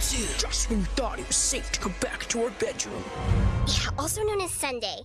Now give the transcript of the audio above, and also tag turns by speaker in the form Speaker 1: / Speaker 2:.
Speaker 1: too.
Speaker 2: Just when you thought it was safe to go back to our bedroom.
Speaker 3: Yeah, also known as Sunday.